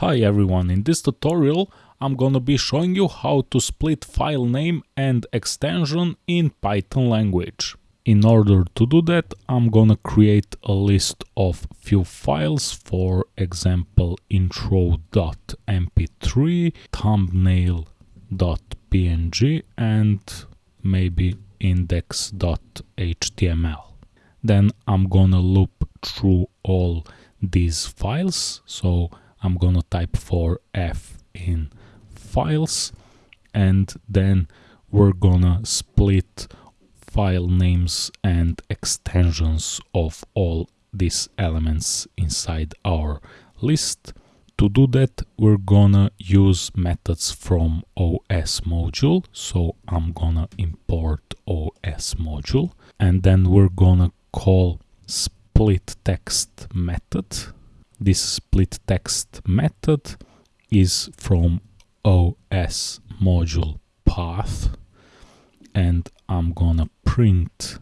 Hi everyone, in this tutorial I'm gonna be showing you how to split file name and extension in Python language. In order to do that I'm gonna create a list of few files, for example intro.mp3, thumbnail.png and maybe index.html. Then I'm gonna loop through all these files, so I'm gonna type for F in files and then we're gonna split file names and extensions of all these elements inside our list. To do that we're gonna use methods from OS module so I'm gonna import OS module and then we're gonna call splitext method this splitext method is from OS module path and I'm gonna print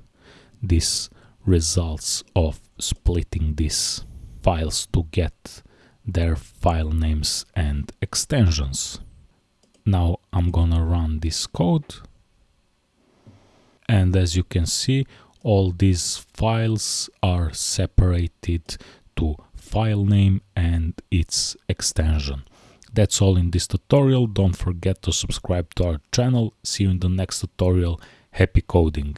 these results of splitting these files to get their file names and extensions. Now I'm gonna run this code and as you can see all these files are separated to file name and its extension. That's all in this tutorial. Don't forget to subscribe to our channel. See you in the next tutorial. Happy coding!